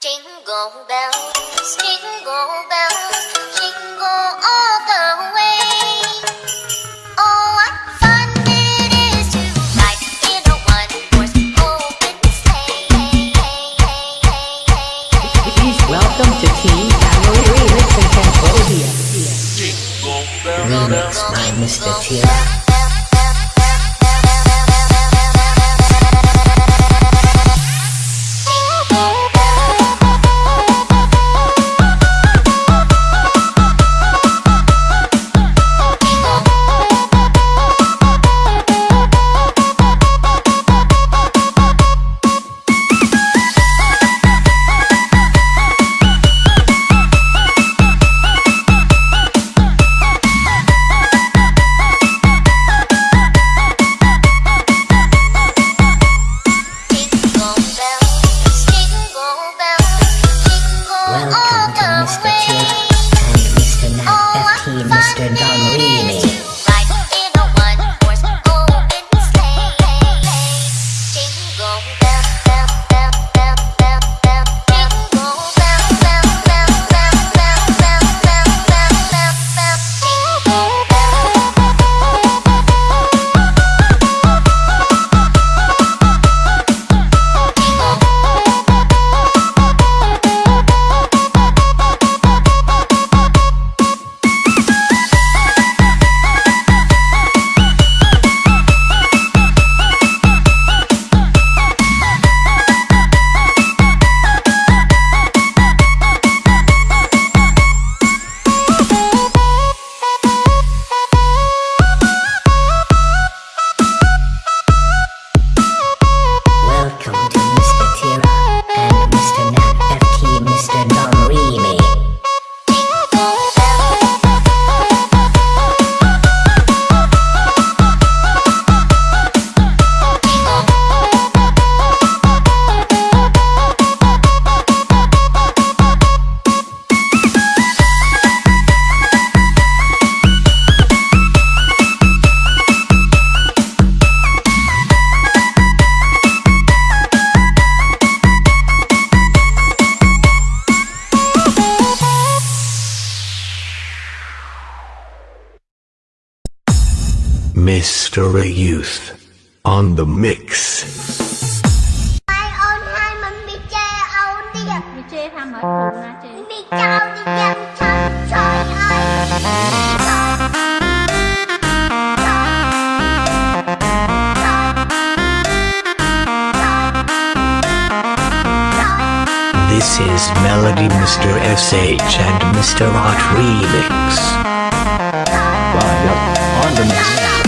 Jingle bells, jingle bells, jingle all the way. Oh, what fun it is to ride in a one-horse open sleigh. Welcome to Team Camel Remix in Cambodia. Remix by Mr. Tia. This is Melody Mr. SH and Mr. Art Remix. Well, yep, on the next.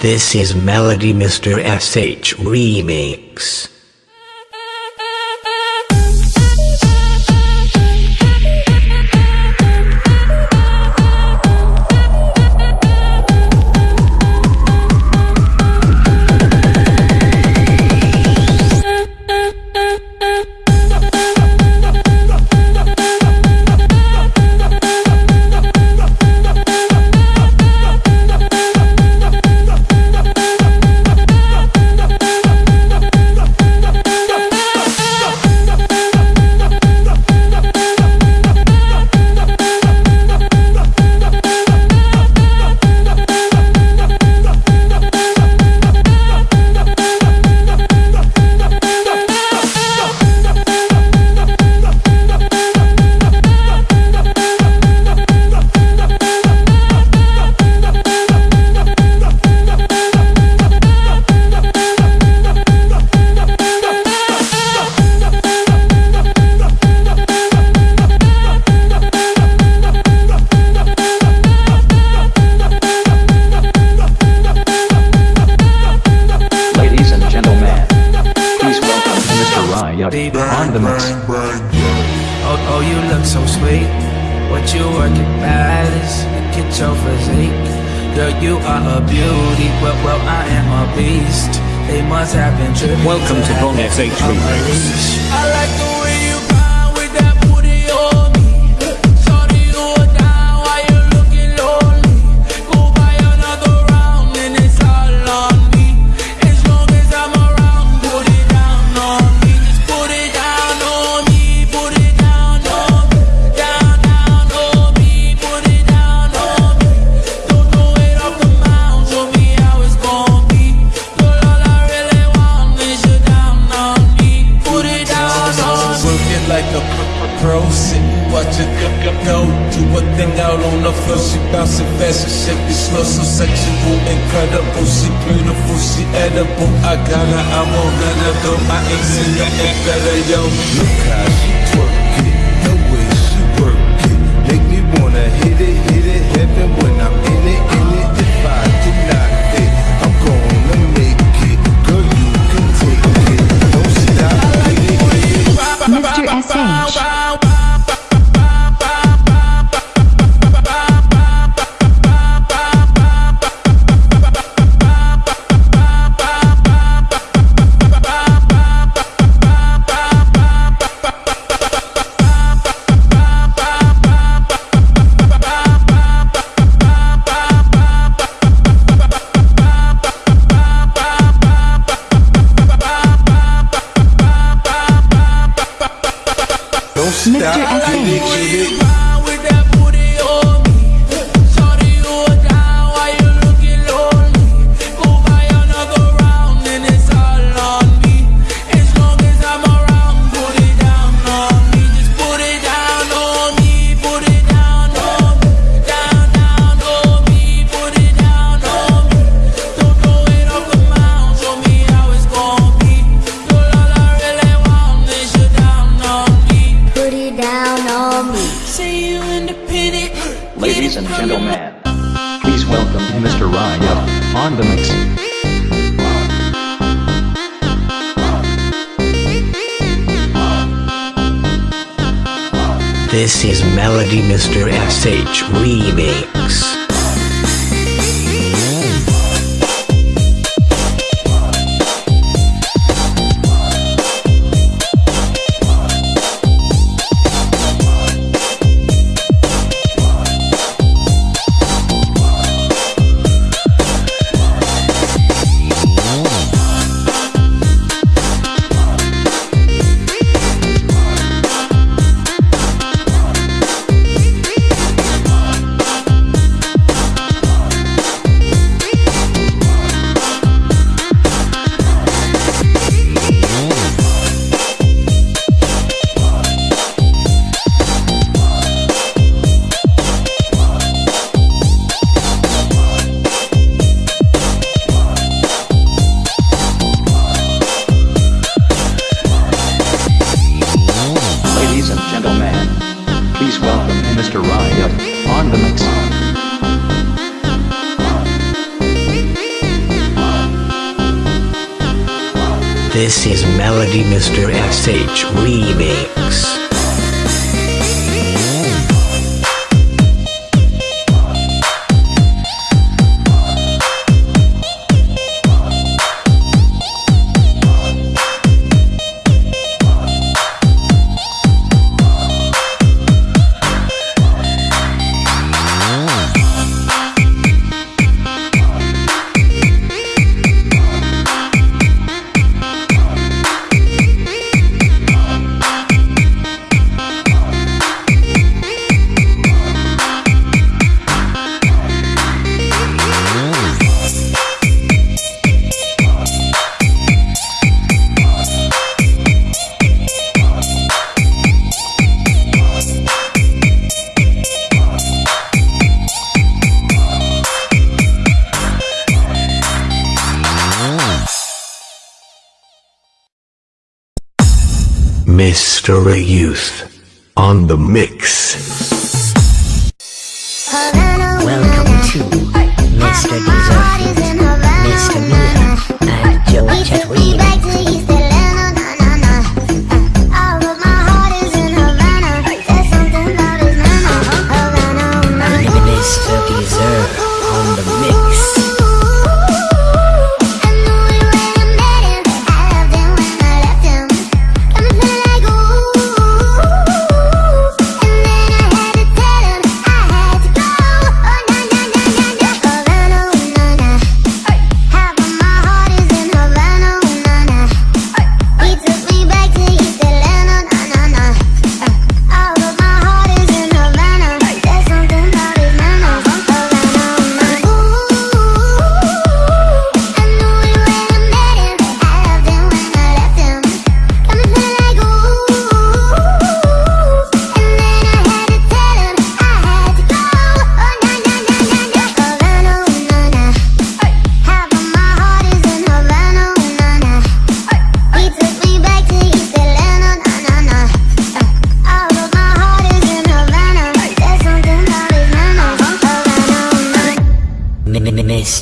This is Melody Mr. SH Remix. Welcome to Bong FH Remix. So sexual, incredible She beautiful, she edible I got her, I'm on I ain't seen nothing better, yo Look how she twerk it, the way she work it Make me wanna hit it, hit it, heaven when I'm in it, Mr. S.H. This is Melody Mr. SH Remix. Mr. SH Remix. Mr. Youth on the mix. Welcome to Mr. Deserfeet, Mr. Mia, and Joe Chet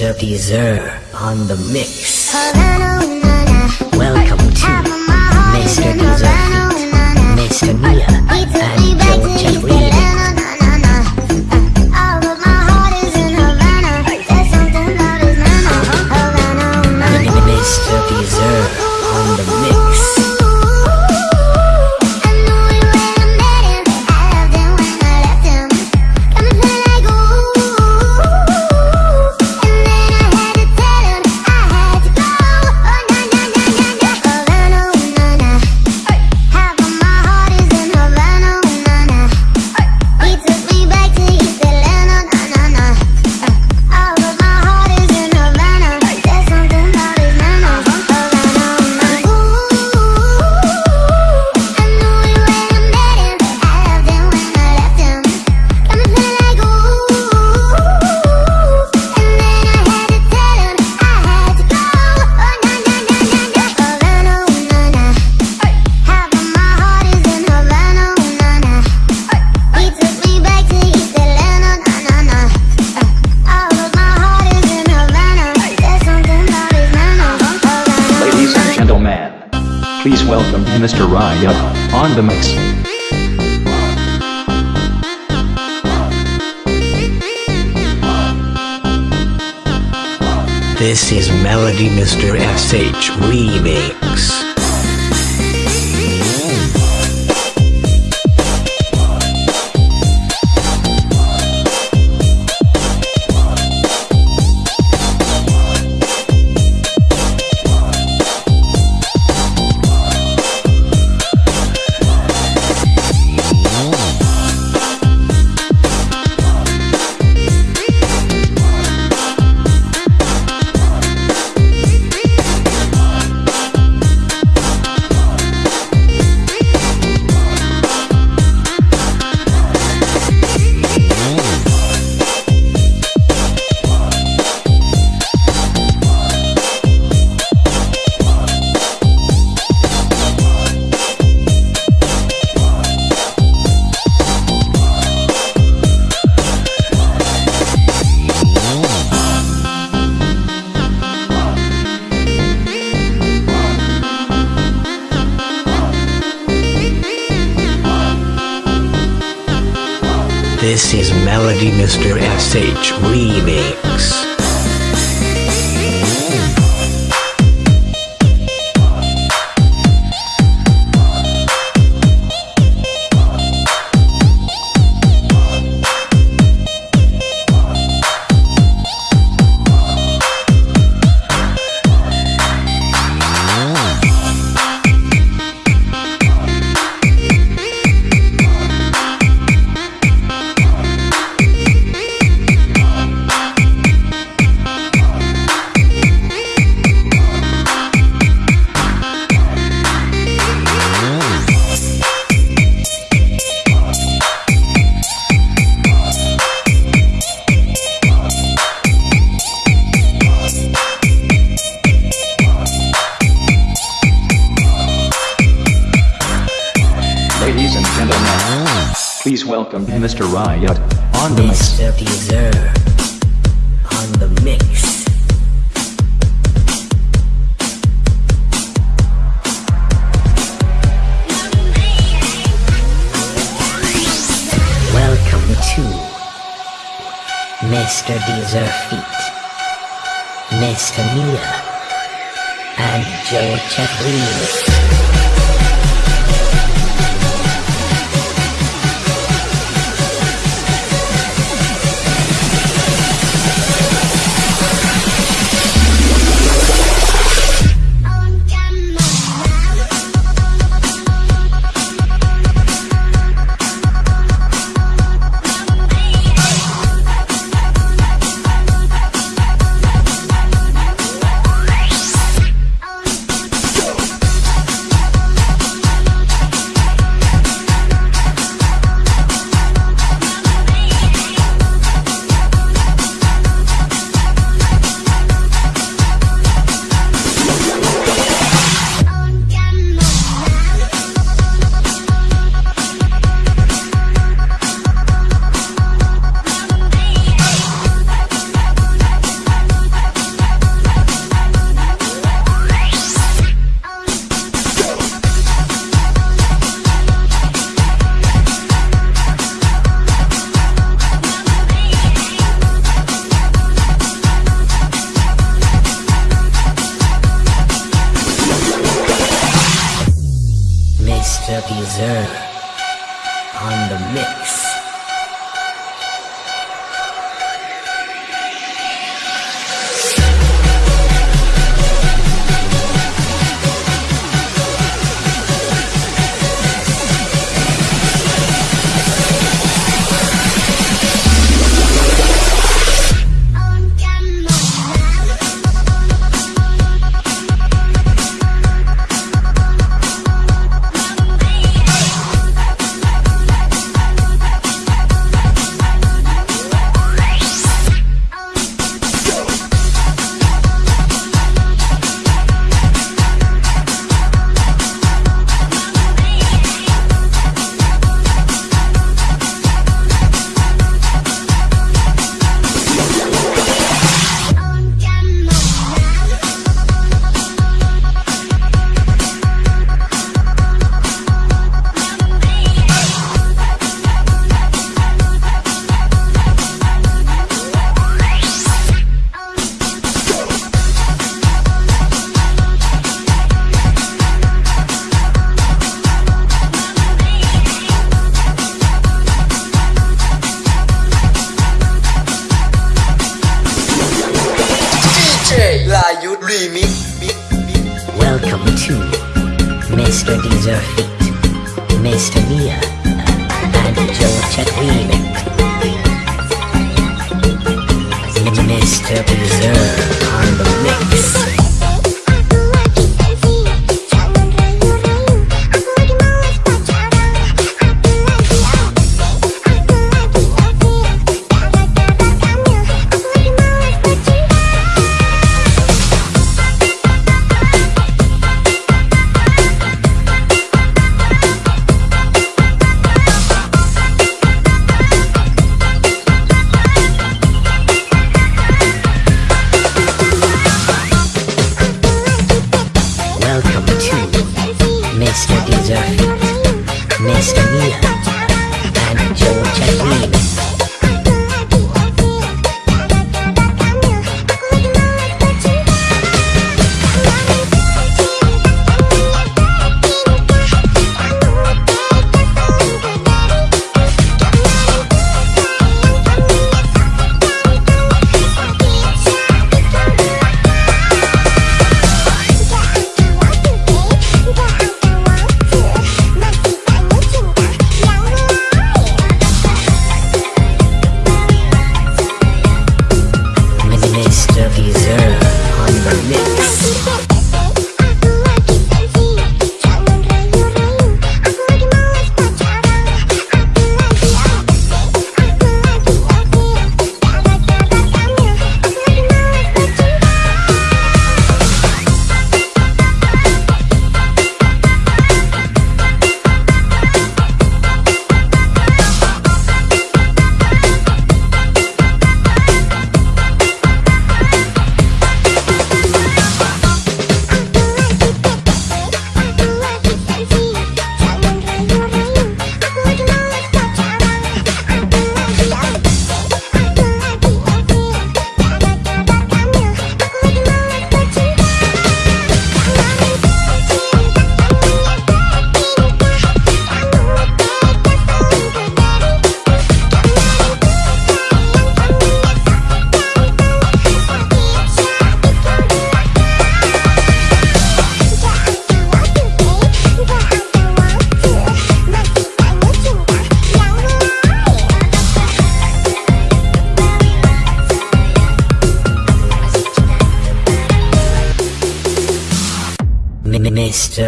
Deserve on the mix. Welcome to Mr. Deserfeet, Mr. Mia, and Joe Chet This is Melody Mr. SH Remix. Melody Mr. SH Remix. Deezer Feet, Mr. Mia, and Joe Chaplin. Mr. Welcome to Mr. Deezer Feet, Mr. Mia, and Joe Chaplin. Mr. Deezer on the mix.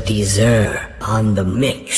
Deezer on the mix.